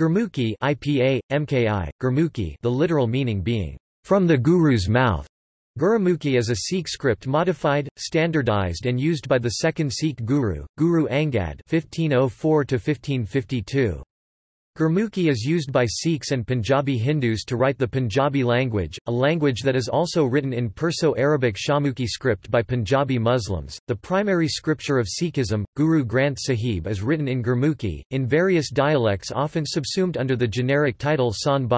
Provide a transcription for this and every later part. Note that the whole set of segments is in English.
Gurmukhi IPA, MKI, Gurmukhi the literal meaning being, from the Guru's mouth. Gurumukhi is a Sikh script modified, standardized and used by the second Sikh Guru, Guru Angad 1504 -1552. Gurmukhi is used by Sikhs and Punjabi Hindus to write the Punjabi language, a language that is also written in Perso-Arabic Shahmukhi script by Punjabi Muslims. The primary scripture of Sikhism, Guru Granth Sahib is written in Gurmukhi, in various dialects often subsumed under the generic title San.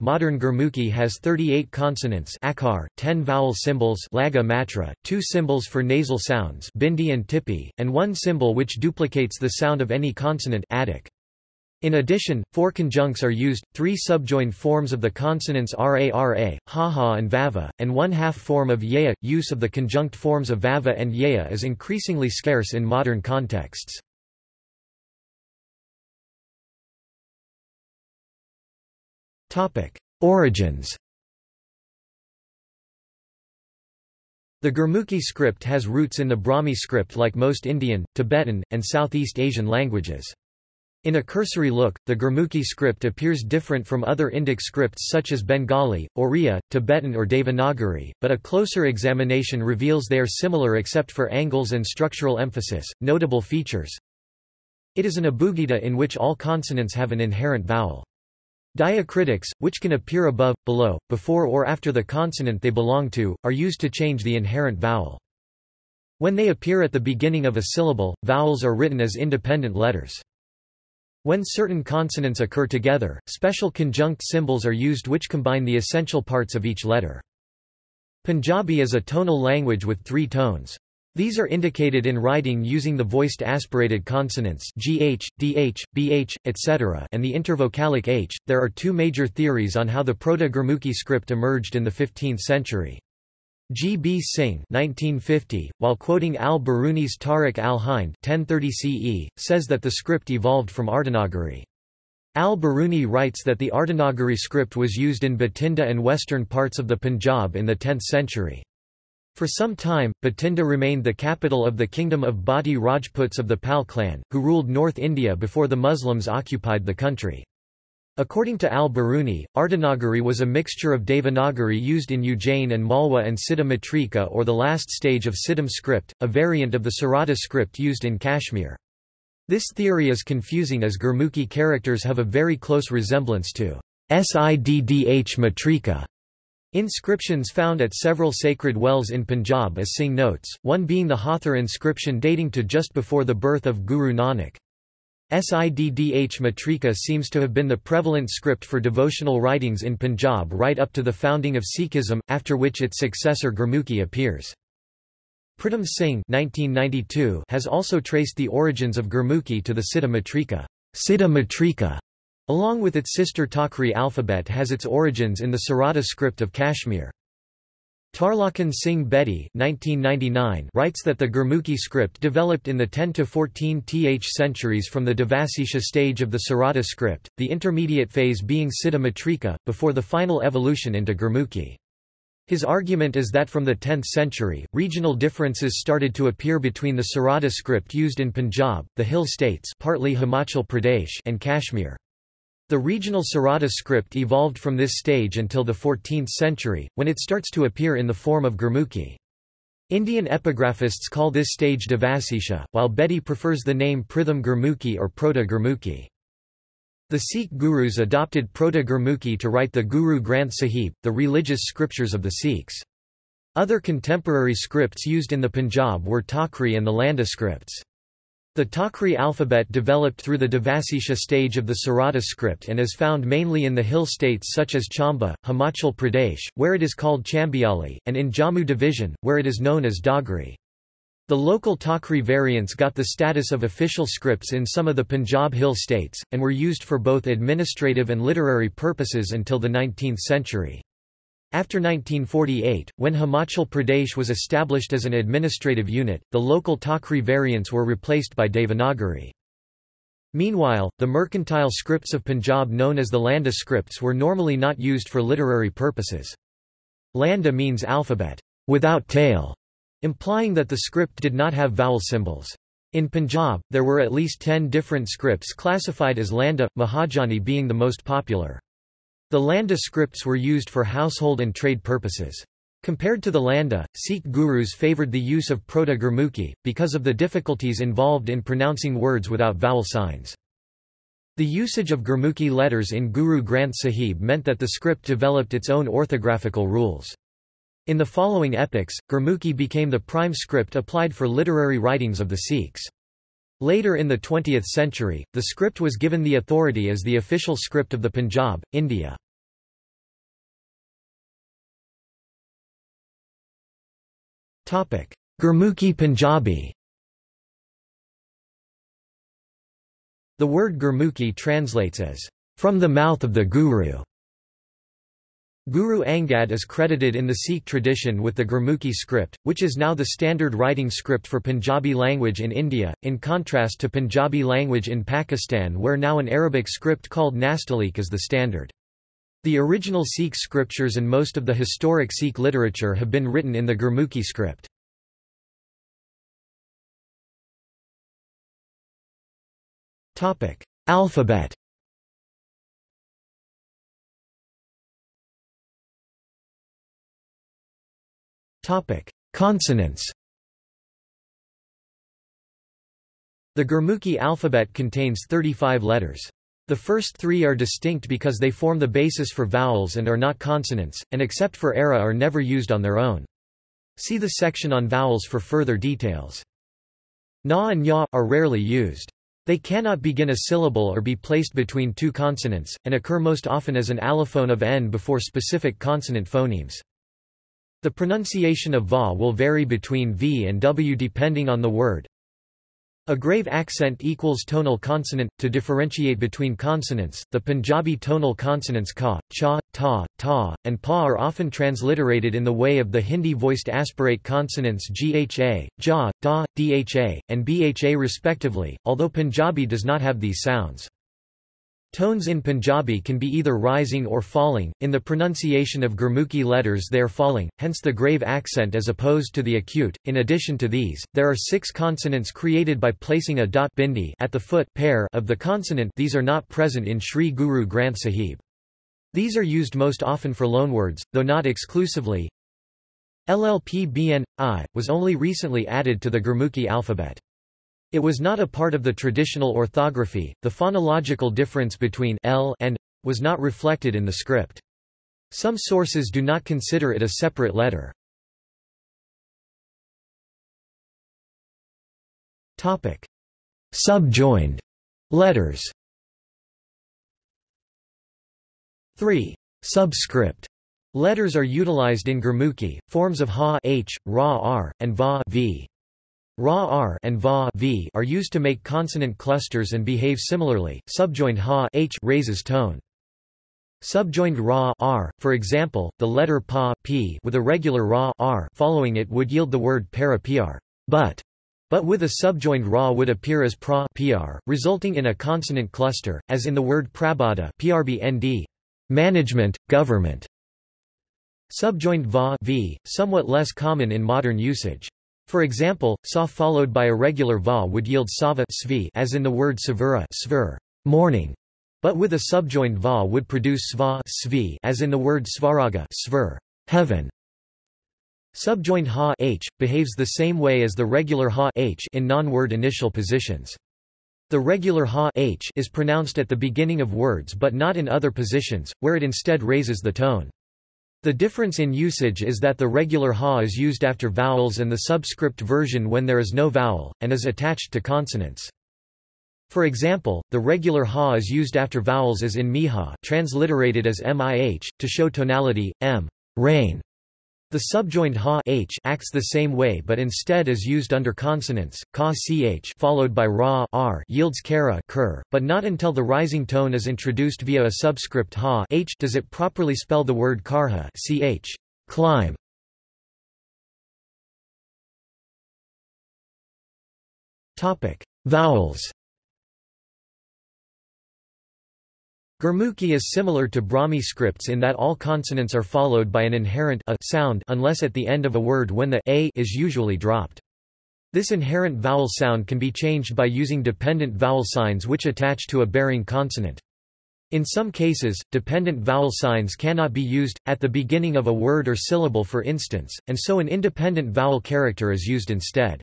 Modern Gurmukhi has 38 consonants akar, 10 vowel symbols laga matra, 2 symbols for nasal sounds bindi and tippi, and one symbol which duplicates the sound of any consonant adik. In addition, four conjuncts are used, three subjoined forms of the consonants ra-ra, ha-ha and vava, and one half form of yea. Use of the conjunct forms of vava and yea is increasingly scarce in modern contexts. Origins The Gurmukhi script has roots in the Brahmi script like most Indian, Tibetan, and Southeast Asian languages. In a cursory look, the Gurmukhi script appears different from other Indic scripts such as Bengali, Oriya, Tibetan or Devanagari, but a closer examination reveals they are similar except for angles and structural emphasis. Notable features It is an abugida in which all consonants have an inherent vowel. Diacritics, which can appear above, below, before or after the consonant they belong to, are used to change the inherent vowel. When they appear at the beginning of a syllable, vowels are written as independent letters. When certain consonants occur together, special conjunct symbols are used which combine the essential parts of each letter. Punjabi is a tonal language with three tones. These are indicated in writing using the voiced aspirated consonants gh, dh, bh, etc. and the intervocalic h. There are two major theories on how the Proto-Gurmukhi script emerged in the 15th century. G. B. Singh 1950, while quoting al-Biruni's Tarikh al-Hind 1030 CE, says that the script evolved from Ardanagari. Al-Biruni writes that the Ardanagari script was used in Bathinda and western parts of the Punjab in the 10th century. For some time, Bathinda remained the capital of the kingdom of Bhati Rajputs of the Pal clan, who ruled North India before the Muslims occupied the country. According to al-Biruni, Ardanagari was a mixture of Devanagari used in Ujjain and Malwa and Siddha Matrika or the last stage of Siddham script, a variant of the Sarada script used in Kashmir. This theory is confusing as Gurmukhi characters have a very close resemblance to Siddh Matrika. Inscriptions found at several sacred wells in Punjab as Singh notes, one being the Hathor inscription dating to just before the birth of Guru Nanak. Siddh Matrika seems to have been the prevalent script for devotional writings in Punjab right up to the founding of Sikhism, after which its successor Gurmukhi appears. Pritam Singh 1992 has also traced the origins of Gurmukhi to the Siddha Matrika. Siddha Matrika, along with its sister Takri alphabet has its origins in the Sarada script of Kashmir. Tarlochan Singh Bedi writes that the Gurmukhi script developed in the 10 to 14th centuries from the Devasisha stage of the Sarada script, the intermediate phase being Siddha Matrika, before the final evolution into Gurmukhi. His argument is that from the 10th century, regional differences started to appear between the Sarada script used in Punjab, the Hill states partly Himachal Pradesh and Kashmir. The regional Sarada script evolved from this stage until the 14th century, when it starts to appear in the form of Gurmukhi. Indian epigraphists call this stage Devasisha, while Bedi prefers the name Pritham Gurmukhi or Proto-Gurmukhi. The Sikh gurus adopted Proto-Gurmukhi to write the Guru Granth Sahib, the religious scriptures of the Sikhs. Other contemporary scripts used in the Punjab were Takri and the Landa scripts. The Takri alphabet developed through the Devasisha stage of the Sarada script and is found mainly in the hill states such as Chamba, Himachal Pradesh, where it is called Chambiali, and in Jammu division, where it is known as Dogri. The local Takri variants got the status of official scripts in some of the Punjab hill states, and were used for both administrative and literary purposes until the 19th century. After 1948, when Himachal Pradesh was established as an administrative unit, the local Takri variants were replaced by Devanagari. Meanwhile, the mercantile scripts of Punjab known as the Landa scripts were normally not used for literary purposes. Landa means alphabet, without tail, implying that the script did not have vowel symbols. In Punjab, there were at least ten different scripts classified as Landa, Mahajani being the most popular. The Landa scripts were used for household and trade purposes. Compared to the Landa, Sikh gurus favoured the use of Proto-Gurmukhi, because of the difficulties involved in pronouncing words without vowel signs. The usage of Gurmukhi letters in Guru Granth Sahib meant that the script developed its own orthographical rules. In the following epochs, Gurmukhi became the prime script applied for literary writings of the Sikhs. Later in the 20th century, the script was given the authority as the official script of the Punjab, India. Gurmukhi Punjabi The word Gurmukhi translates as, from the mouth of the Guru. Guru Angad is credited in the Sikh tradition with the Gurmukhi script, which is now the standard writing script for Punjabi language in India, in contrast to Punjabi language in Pakistan where now an Arabic script called Nastaliq is the standard. The original Sikh scriptures and most of the historic Sikh literature have been written in the Gurmukhi script. Alphabet Consonants. The Gurmukhi alphabet contains 35 letters. The first three are distinct because they form the basis for vowels and are not consonants, and except for era are never used on their own. See the section on vowels for further details. Na and ya are rarely used. They cannot begin a syllable or be placed between two consonants, and occur most often as an allophone of n before specific consonant phonemes. The pronunciation of va will vary between v and w depending on the word. A grave accent equals tonal consonant. To differentiate between consonants, the Punjabi tonal consonants ka, cha, ta, ta, and pa are often transliterated in the way of the Hindi voiced aspirate consonants gha, ja, da, dha, and bha respectively, although Punjabi does not have these sounds. Tones in Punjabi can be either rising or falling, in the pronunciation of Gurmukhi letters they are falling, hence the grave accent as opposed to the acute. In addition to these, there are six consonants created by placing a dot bindi at the foot pair of the consonant these are not present in Sri Guru Granth Sahib. These are used most often for loanwords, though not exclusively. LLP BN, I, was only recently added to the Gurmukhi alphabet. It was not a part of the traditional orthography. The phonological difference between l and was not reflected in the script. Some sources do not consider it a separate letter. Topic: Subjoined letters. 3. Subscript letters are utilized in Gurmukhi, forms of ha h, ra r, and va v. Ra r and va v are used to make consonant clusters and behave similarly. Subjoined ha h raises tone. Subjoined ra r, for example, the letter pa p with a regular ra r following it would yield the word para pr, but, but with a subjoined ra would appear as pra pr, resulting in a consonant cluster, as in the word prabada prbnd, management, government. Subjoined va v, somewhat less common in modern usage. For example, sa followed by a regular va would yield sava as in the word savura morning, but with a subjoined va would produce sva as in the word svaraga heaven. Subjoined ha h behaves the same way as the regular ha h in non-word initial positions. The regular ha h is pronounced at the beginning of words but not in other positions, where it instead raises the tone. The difference in usage is that the regular ha is used after vowels and the subscript version when there is no vowel, and is attached to consonants. For example, the regular ha is used after vowels as in miha transliterated as mih, to show tonality, m rain, the subjoined ha h acts the same way but instead is used under consonants. Ka ch followed by ra r yields kara kur, but not until the rising tone is introduced via a subscript ha h does it properly spell the word karha ch climb. Topic: Vowels. Gurmukhi is similar to Brahmi scripts in that all consonants are followed by an inherent a sound unless at the end of a word when the a is usually dropped. This inherent vowel sound can be changed by using dependent vowel signs which attach to a bearing consonant. In some cases, dependent vowel signs cannot be used, at the beginning of a word or syllable for instance, and so an independent vowel character is used instead.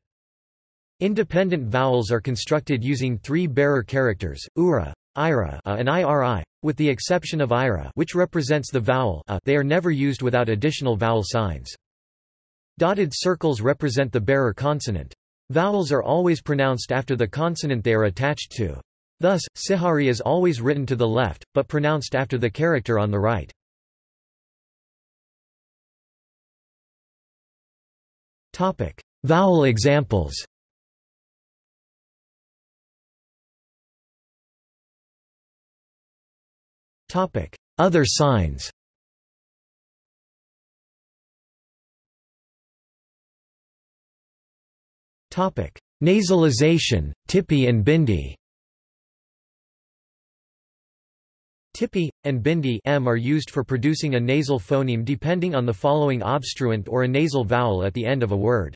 Independent vowels are constructed using three bearer characters, ura, ira a uh, and iri. With the exception of ira which represents the vowel a, they are never used without additional vowel signs. Dotted circles represent the bearer consonant. Vowels are always pronounced after the consonant they are attached to. Thus, sihari is always written to the left, but pronounced after the character on the right. Vowel examples Other signs Topic: Nasalization, Tipi and Bindi. Tipi and Bindi m are used for producing a nasal phoneme depending on the following obstruent or a nasal vowel at the end of a word.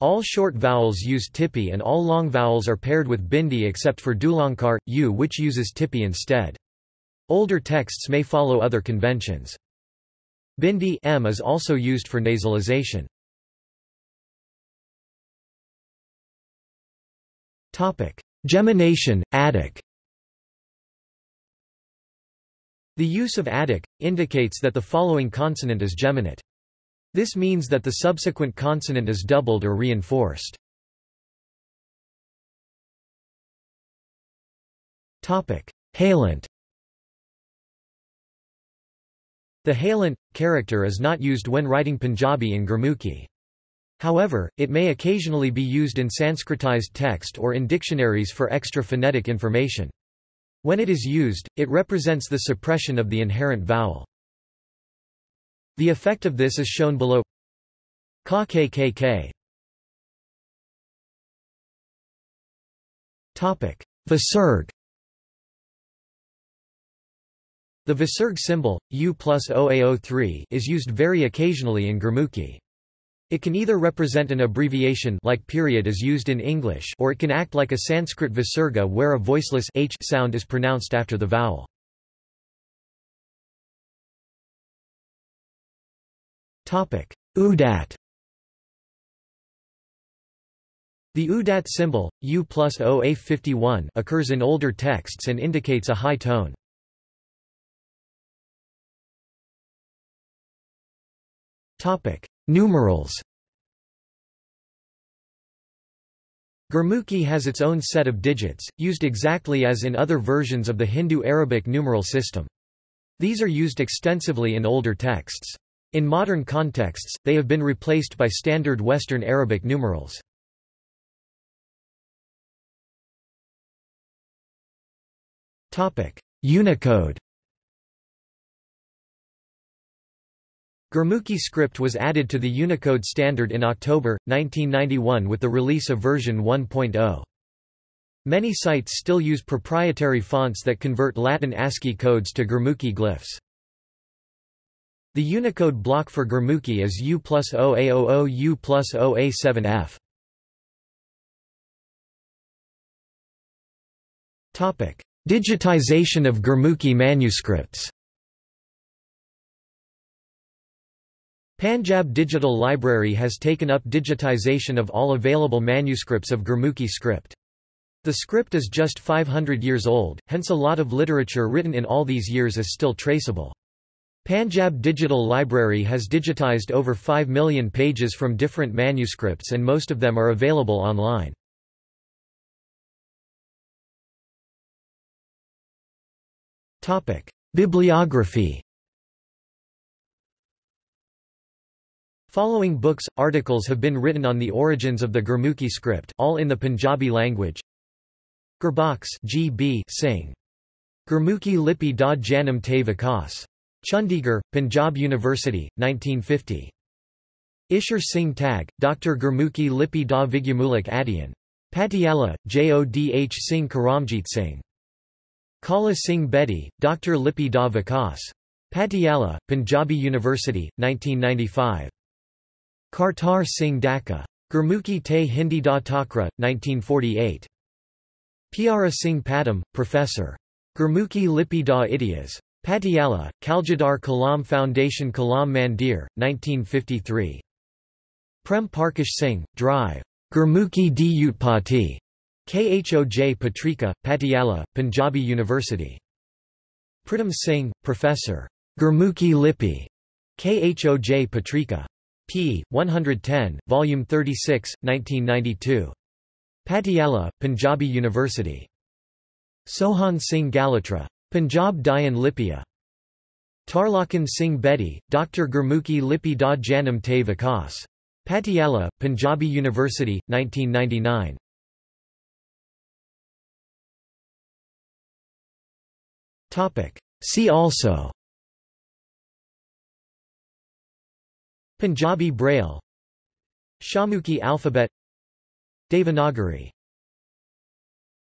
All short vowels use Tipi and all long vowels are paired with Bindi except for Dulankar, U which uses Tipi instead. Older texts may follow other conventions. Bindi m is also used for nasalization. Topic: Gemination, Attic The use of Attic, indicates that the following consonant is geminate. This means that the subsequent consonant is doubled or reinforced. Topic: Halant The halant, character is not used when writing Punjabi in Gurmukhi. However, it may occasionally be used in Sanskritized text or in dictionaries for extra phonetic information. When it is used, it represents the suppression of the inherent vowel. The effect of this is shown below. Ka kkk. Topic: Visarg. The Visarg symbol, U plus OAO3, is used very occasionally in Gurmukhi. It can either represent an abbreviation like period is used in English or it can act like a Sanskrit visarga where a voiceless h sound is pronounced after the vowel. Udat The udat symbol, U plus OA51 occurs in older texts and indicates a high tone. Topic: Numerals Gurmukhi has its own set of digits, used exactly as in other versions of the Hindu-Arabic numeral system. These are used extensively in older texts. In modern contexts, they have been replaced by standard Western Arabic numerals. Unicode Gurmukhi script was added to the Unicode standard in October, 1991 with the release of version 1.0. Many sites still use proprietary fonts that convert Latin ASCII codes to Gurmukhi glyphs. The Unicode block for Gurmukhi is U plus OA00 U plus OA7F. Digitization of Gurmukhi manuscripts Panjab Digital Library has taken up digitization of all available manuscripts of Gurmukhi script. The script is just 500 years old, hence a lot of literature written in all these years is still traceable. Panjab Digital Library has digitized over 5 million pages from different manuscripts and most of them are available online. Bibliography Following books, articles have been written on the origins of the Gurmukhi script all in the Punjabi language. Gurbakhsh G. B. Singh. Gurmukhi Lipi da Janam te Vikas. Chandigarh, Punjab University, 1950. Ishar Singh Tag, Dr. Gurmukhi Lipi da Vigyamulik Adyan. Patiala, Jodh Singh Karamjit Singh. Kala Singh Bedi, Dr. Lipi da Vikas. Patiala, Punjabi University, 1995. Kartar Singh Dhaka. Gurmukhi Te Hindi Da Takra, 1948. Piara Singh Padam, Professor. Gurmukhi Lipi Da Idiyas. Patiala, Kaljadar Kalam Foundation Kalam Mandir, 1953. Prem Parkash Singh, Drive. Gurmukhi Di Utpati. Khoj Patrika, Patiala, Punjabi University. Pritam Singh, Professor. Gurmukhi Lipi. Khoj Patrika. P. 110, Volume 36, 1992. Patiala, Punjabi University. Sohan Singh Galatra. Punjab Dayan Lipia. Tarlochan Singh Bedi, Dr. Gurmukhi Lipi Da Janam Te Vikas. Patiala, Punjabi University, 1999. See also Punjabi Braille. Shahmukhi alphabet. Devanagari